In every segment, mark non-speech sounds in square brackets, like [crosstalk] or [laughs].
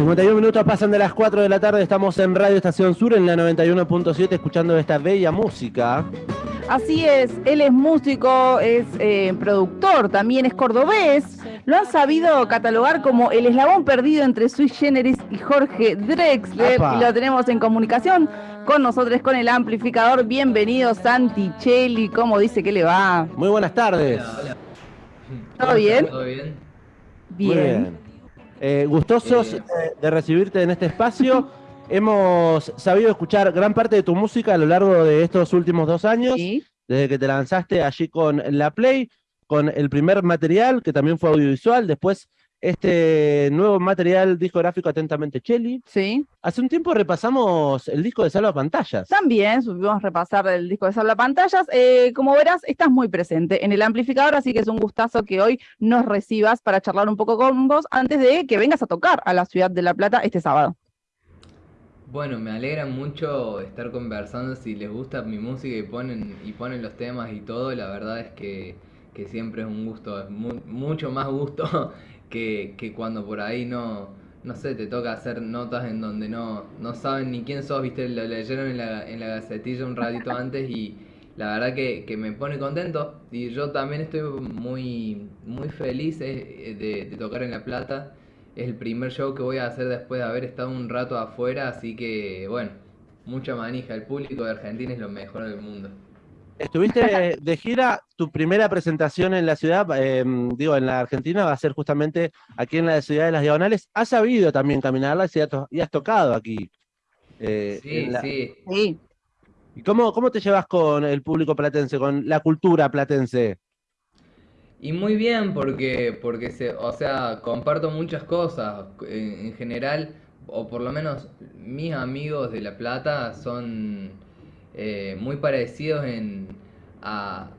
51 minutos pasan de las 4 de la tarde, estamos en Radio Estación Sur en la 91.7 escuchando esta bella música. Así es, él es músico, es eh, productor, también es cordobés. Lo han sabido catalogar como el eslabón perdido entre Sui Generis y Jorge Drexler. Y lo tenemos en comunicación con nosotros, con el amplificador. Bienvenido, Santi Cheli. ¿Cómo dice que le va? Muy buenas tardes. ¿Todo bien? ¿Todo bien? Bien. Eh, gustosos de recibirte en este espacio. Hemos sabido escuchar gran parte de tu música a lo largo de estos últimos dos años, Sí. desde que te lanzaste allí con La Play, con el primer material, que también fue audiovisual, después este nuevo material discográfico Atentamente Cheli. Sí. Hace un tiempo repasamos el disco de Salva Pantallas. También supimos repasar el disco de Sabla Pantallas. Eh, como verás, estás muy presente en el amplificador, así que es un gustazo que hoy nos recibas para charlar un poco con vos antes de que vengas a tocar a la ciudad de La Plata este sábado. Bueno, me alegra mucho estar conversando. Si les gusta mi música y ponen, y ponen los temas y todo, la verdad es que, que siempre es un gusto, es mu- mucho más gusto que, que cuando por ahí no, no sé, te toca hacer notas en donde no, no saben ni quién sos, viste, lo leyeron en la, en la gacetilla un ratito antes y la verdad que, que me pone contento. Y yo también estoy muy, muy feliz eh, de, de tocar en La Plata. Es el primer show que voy a hacer después de haber estado un rato afuera, así que bueno, mucha manija. El público de Argentina es lo mejor del mundo. Estuviste [laughs] de gira, tu primera presentación en la ciudad, eh, digo, en la Argentina, va a ser justamente aquí en la ciudad de las Diagonales. ¿Has sabido también caminarla y has, to- y has tocado aquí? eh, Sí, la- sí. Sí. ¿Y cómo, cómo te llevas con el público platense, con la cultura platense? Y muy bien porque, porque se, o sea, comparto muchas cosas. En, en general, o por lo menos mis amigos de La Plata son eh, muy parecidos en, a,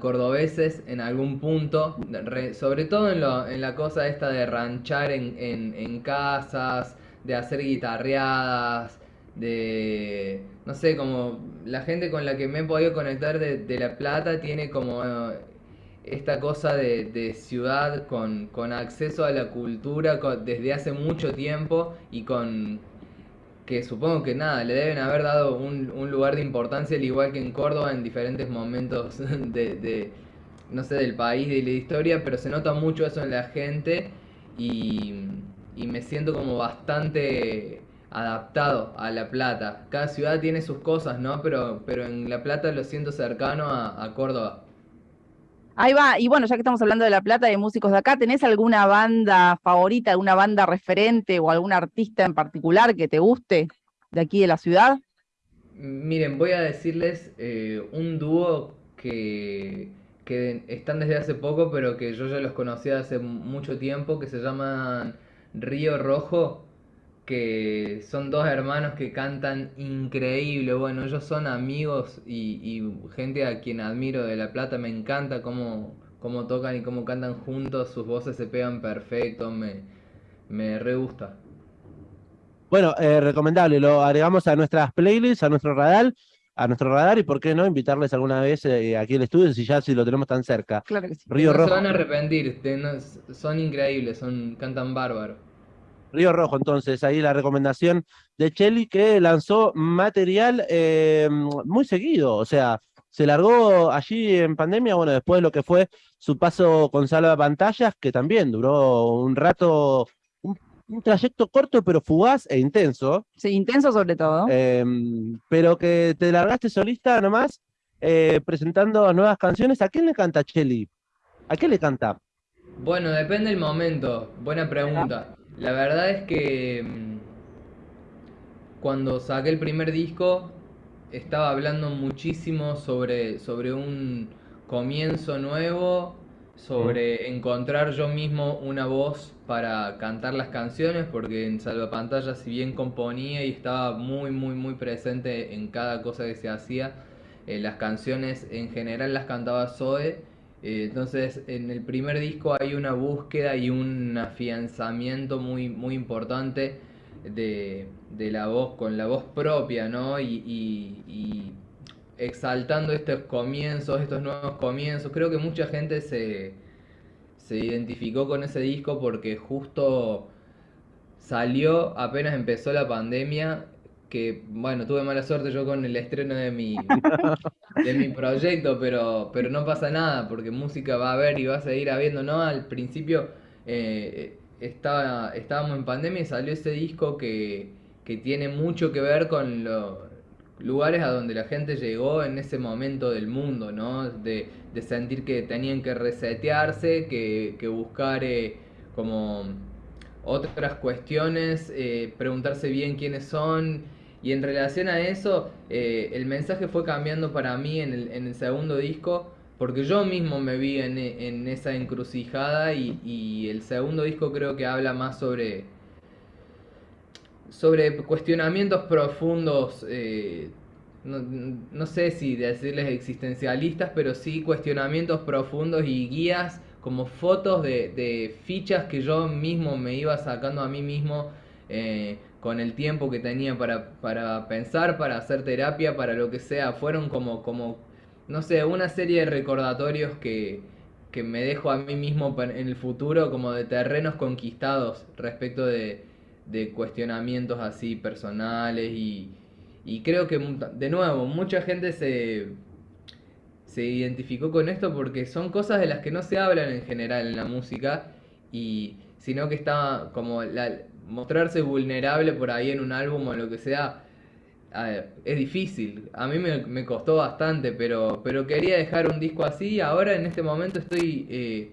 cordobeses en algún punto. Re- sobre todo en, la cosa esta de ranchar en, en, casas, de hacer guitarreadas, de... No sé, como la gente con la que me he podido conectar de, La Plata tiene como... eh, esta cosa de, ciudad con, acceso a la cultura desde hace mucho tiempo y con que supongo que nada, le deben haber dado un, un lugar de importancia al igual que en Córdoba en diferentes momentos [laughs] de, de, no sé, del país, de la historia, pero se nota mucho eso en la gente y, y me siento como bastante adaptado a La Plata. Cada ciudad tiene sus cosas, ¿no? Pero, pero en La Plata lo siento cercano a, a Córdoba. Ahí va, y bueno, ya que estamos hablando de La Plata, de músicos de acá, ¿tenés alguna banda favorita, alguna banda referente o algún artista en particular que te guste de aquí de la ciudad? Miren, voy a decirles eh, un dúo que, que están desde hace poco, pero que yo ya los conocía hace mucho tiempo, que se llaman Río Rojo, que son dos hermanos que cantan increíble. Bueno, ellos son amigos y, y gente a quien admiro de La Plata. Me encanta cómo, cómo tocan y cómo cantan juntos, sus voces se pegan perfecto, me, me re gusta. Bueno, eh, recomendable, lo agregamos a nuestras playlists, a nuestro radar, a nuestro radar y por qué no invitarles alguna vez eh, aquí al estudio si ya si lo tenemos tan cerca. Claro que sí. Río no Rojo. se van a arrepentir, te- no- son increíbles, son, cantan bárbaro. Río Rojo, entonces, ahí la recomendación de Cheli que lanzó material eh, muy seguido, o sea, se largó allí en pandemia, bueno, después de lo que fue su paso con Salva Pantallas, que también duró un rato, un, un trayecto corto pero fugaz e intenso, Sí, intenso sobre todo. eh, pero que te largaste solista nomás, eh, presentando nuevas canciones. ¿A quién le canta Cheli? ¿A qué le canta? Bueno, depende del momento. Buena pregunta. La verdad es que mm, cuando saqué el primer disco estaba hablando muchísimo sobre, sobre un comienzo nuevo, sobre encontrar yo mismo una voz para cantar las canciones, porque en Salvapantalla si bien componía y estaba muy, muy, muy presente en cada cosa que se hacía, eh, las canciones en general las cantaba Zoe. Eh, entonces, en el primer disco hay una búsqueda y un afianzamiento muy, muy importante de, de la voz, con la voz propia, ¿no? Y, exaltando estos comienzos, estos nuevos comienzos. Creo que mucha gente se, se identificó con ese disco porque justo salió apenas empezó la pandemia, que bueno, tuve mala suerte yo con el estreno de mi, [laughs] de mi proyecto, pero, pero no pasa nada, porque música va a haber y va a seguir habiendo, ¿no? Al principio eh, estaba, estábamos en pandemia y salió ese disco que, que tiene mucho que ver con los lugares a donde la gente llegó en ese momento del mundo, ¿no? De, de sentir que tenían que resetearse, que, que buscar eh, como otras cuestiones, eh, preguntarse bien quiénes son. Y en relación a eso, eh, el mensaje fue cambiando para mí en el, segundo disco porque yo mismo me vi en, esa encrucijada y, el segundo disco creo que habla más sobre, sobre cuestionamientos profundos, eh, no, no, sé si decirles existencialistas, pero sí cuestionamientos profundos y guías como fotos de, de fichas que yo mismo me iba sacando a mí mismo eh, con el tiempo que tenía para, para pensar, para hacer terapia, para lo que sea. Fueron como, como no sé, una serie de recordatorios que, que me dejo a mí mismo en el futuro como de terrenos conquistados respecto de, de cuestionamientos así personales y, y creo que de nuevo mucha gente se, se identificó con esto porque son cosas de las que no se hablan en general en la música y sino que está como la, mostrarse vulnerable por ahí en un álbum o lo que sea es difícil. A mí me, costó bastante, pero, pero quería dejar un disco así. Ahora en este momento estoy eh,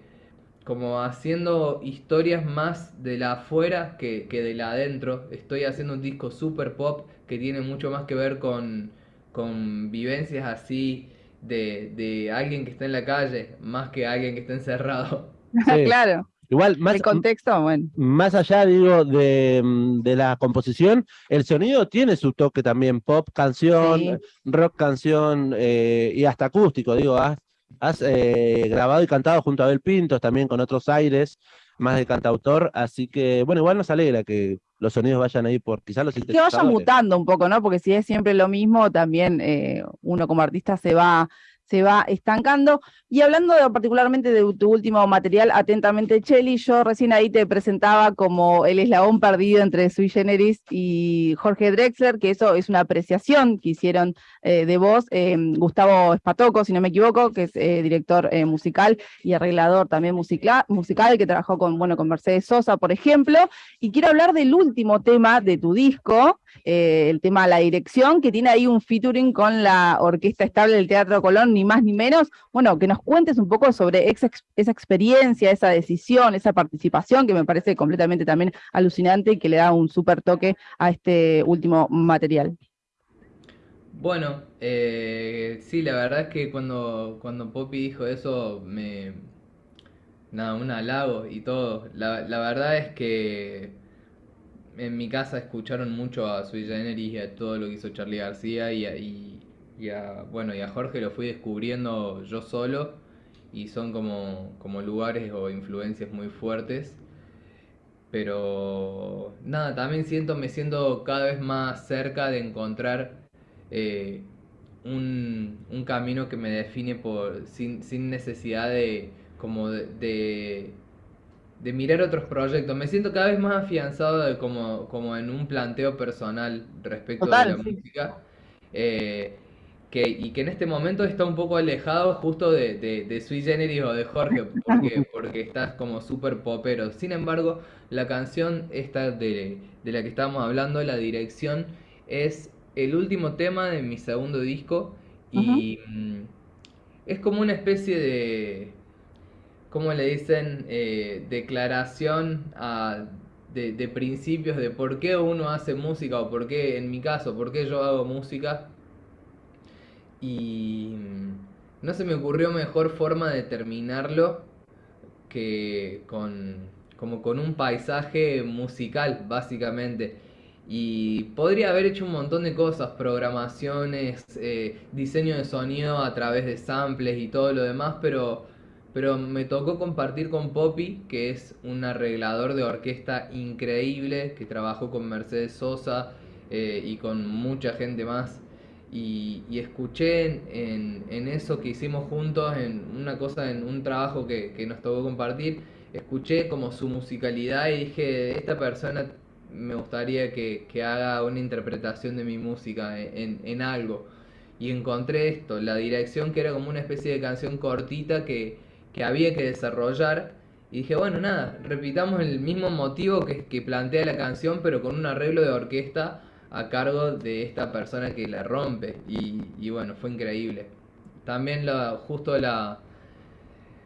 como haciendo historias más de la afuera que, que de la adentro. Estoy haciendo un disco super pop que tiene mucho más que ver con, con vivencias así de, de alguien que está en la calle, más que alguien que está encerrado. [laughs] claro. Igual, más, el contexto, bueno. más allá, digo, de, mm, de, la composición, el sonido tiene su toque también, pop, canción, rock, canción eh, y hasta acústico, digo, has, has eh, grabado y cantado junto a Abel Pintos, también con otros aires, más de cantautor, así que, bueno, igual nos alegra que los sonidos vayan ahí por quizás los Que vaya mutando un poco, ¿no? Porque si es siempre lo mismo, también eh, uno como artista se va se va estancando. Y hablando particularmente de tu último material, Atentamente Cheli, yo recién ahí te presentaba como el eslabón perdido entre Sui Generis y Jorge Drexler, que eso es una apreciación que hicieron eh, de vos, eh, Gustavo Espatoco, si no me equivoco, que es eh, director musical y arreglador también musical, musical, que trabajó con, bueno, con Mercedes Sosa, por ejemplo. Y quiero hablar del último tema de tu disco, el tema La Dirección, que tiene ahí un featuring con la Orquesta Estable del Teatro Colón, ni más ni menos, bueno, que nos cuentes un poco sobre esa, experiencia, esa decisión, esa participación, que me parece completamente también alucinante y que le da un súper toque a este último material. Bueno, eh, sí, la verdad es que cuando, cuando Poppy dijo eso, me... Nada, un halago y todo. La, la verdad es que en mi casa escucharon mucho a Sui Generis y a todo lo que hizo Charlie García y, y, y a, bueno, y a Jorge lo fui descubriendo yo solo y son como, como lugares o influencias muy fuertes. Pero nada, también siento, me siento cada vez más cerca de encontrar eh, un, un, camino que me define por, sin, sin necesidad de, como de, de, mirar otros proyectos. Me siento cada vez más afianzado de como, como en un planteo personal respecto de la música. Eh, que, y que en este momento está un poco alejado justo de, de, de Sui Generis o de Jorge, [laughs] porque, porque estás como súper popero. Sin embargo, la canción esta de, de la que estábamos hablando, la dirección, es el último tema de mi segundo disco y mm, es como una especie de, ¿cómo le dicen? Eh, declaración a, de, de principios de por qué uno hace música o por qué, en mi caso, por qué yo hago música y mm, no se me ocurrió mejor forma de terminarlo que con, como con un paisaje musical, básicamente. Y podría haber hecho un montón de cosas, programaciones, eh, diseño de sonido a través de samples y todo lo demás, pero, pero me tocó compartir con Poppy, que es un arreglador de orquesta increíble, que trabajó con Mercedes Sosa eh, y con mucha gente más y, escuché en, eso que hicimos juntos, en una cosa, en un trabajo que, que, nos tocó compartir, escuché como su musicalidad y dije, esta persona me gustaría que, haga una interpretación de mi música en, algo. Y encontré esto, la dirección que era como una especie de canción cortita que, había que desarrollar. Y dije, bueno, nada, repitamos el mismo motivo que, que plantea la canción, pero con un arreglo de orquesta a cargo de esta persona que la rompe. Y, bueno, fue increíble. También la, justo la,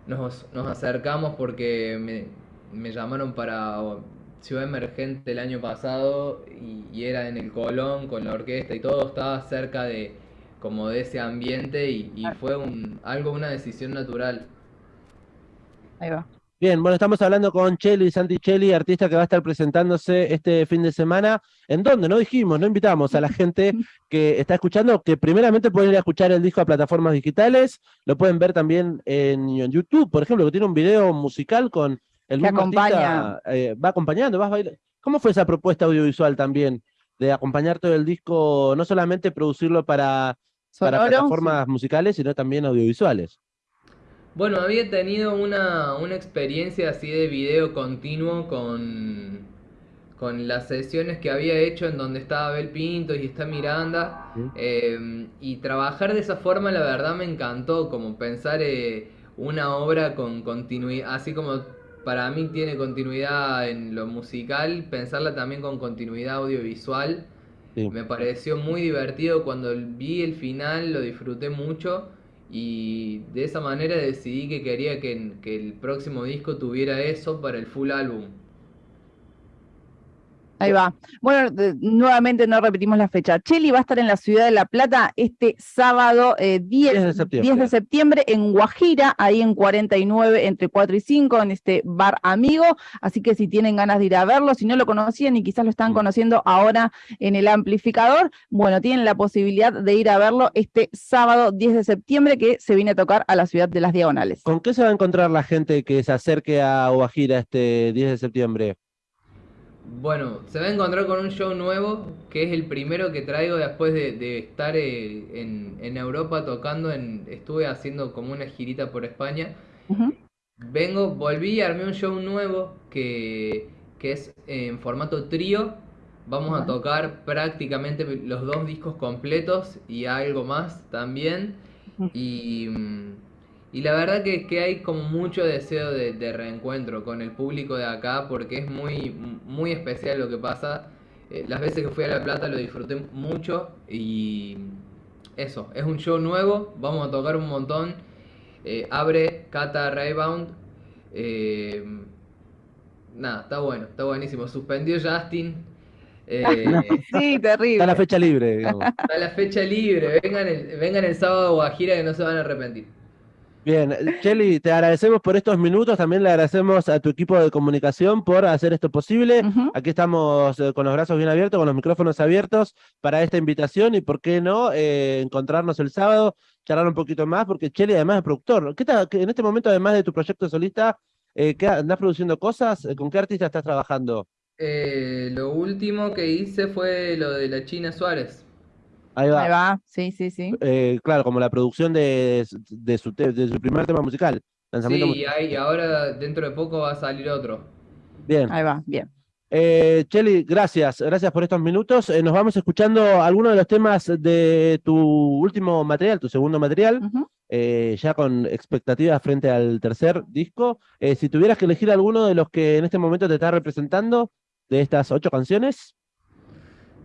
nos, acercamos porque me, me llamaron para Ciudad Emergente el año pasado y, era en el Colón con la orquesta y todo estaba cerca de como de ese ambiente y, fue un, algo, una decisión natural. Ahí va. Bien, bueno, estamos hablando con Cheli, Santi Cheli, artista que va a estar presentándose este fin de semana. ¿En dónde? No dijimos, no invitamos a la gente [laughs] que está escuchando, que primeramente pueden ir a escuchar el disco a plataformas digitales, lo pueden ver también en, en YouTube, por ejemplo, que tiene un video musical con el mismo acompaña. Eh, va acompañando, vas bailar. ¿Cómo fue esa propuesta audiovisual también? De acompañar todo el disco, no solamente producirlo para, para plataformas musicales, sino también audiovisuales. Bueno, había tenido una, una experiencia así de video continuo con, con las sesiones que había hecho en donde estaba Abel Pinto y está Miranda. Eh, y trabajar de esa forma, la verdad, me encantó, como pensar eh, una obra con continuidad, así como para mí tiene continuidad en lo musical, pensarla también con continuidad audiovisual. Me pareció muy divertido cuando vi el final, lo disfruté mucho y de esa manera decidí que quería que, el próximo disco tuviera eso para el full álbum. Ahí va. Bueno, nuevamente no repetimos la fecha. Cheli va a estar en la ciudad de La Plata este sábado 10, eh, 10, de septiembre en Guajira, ahí en 49, entre 4 y 5, en este bar amigo. Así que si tienen ganas de ir a verlo, si no lo conocían y quizás lo están mm. conociendo ahora en el amplificador, bueno, tienen la posibilidad de ir a verlo este sábado 10 de septiembre que se viene a tocar a la ciudad de las Diagonales. ¿Con qué se va a encontrar la gente que se acerque a Guajira este 10 de septiembre? Bueno, se va a encontrar con un show nuevo, que es el primero que traigo después de, estar eh, en, Europa tocando, en, estuve haciendo como una girita por España. Vengo, volví, armé un show nuevo que, es en formato trío. Vamos a tocar prácticamente los dos discos completos y algo más también. Y mm, y la verdad que, que hay como mucho deseo de, reencuentro con el público de acá porque es muy, muy especial lo que pasa. Eh, las veces que fui a La Plata lo disfruté mucho y eso, es un show nuevo, vamos a tocar un montón. Eh, abre Cata Raybound. Eh, nada, está bueno, está buenísimo. Suspendió Justin. [laughs] sí, terrible. Está la fecha libre. Está la fecha libre. Vengan el, vengan el sábado a Guajira que no se van a arrepentir. Bien, Chelly, te agradecemos por estos minutos, también le agradecemos a tu equipo de comunicación por hacer esto posible. Aquí estamos eh, con los brazos bien abiertos, con los micrófonos abiertos para esta invitación y por qué no eh, encontrarnos el sábado, charlar un poquito más, porque Chelly además es productor. ¿Qué tal, en este momento, además de tu proyecto solista, eh, ¿qué, ¿andás produciendo cosas? ¿Con qué artista estás trabajando? lo último que hice fue lo de la China Suárez. Ahí va. sí, sí, sí. Eh, claro, como la producción de, de, su, de su primer tema musical. sí, y ahora dentro de poco va a salir otro. Bien. Ahí va, bien. Eh, Cheli, gracias, gracias por estos minutos. Eh, nos vamos escuchando algunos de los temas de tu último material, tu segundo material, eh, ya con expectativas frente al tercer disco. si tuvieras que elegir alguno de los que en este momento te está representando, de estas ocho canciones.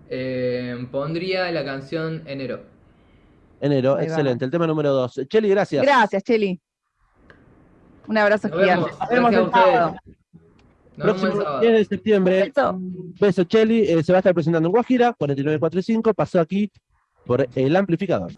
Eh, pondría la canción Enero. Enero, excelente. El tema número dos. Cheli, gracias. Gracias, Cheli. Un abrazo gigante. Nos vemos el sábado. Próximo 10 de septiembre. Beso, Cheli. Eh, se va a estar presentando en Guajira, 4945. Pasó aquí por el amplificador.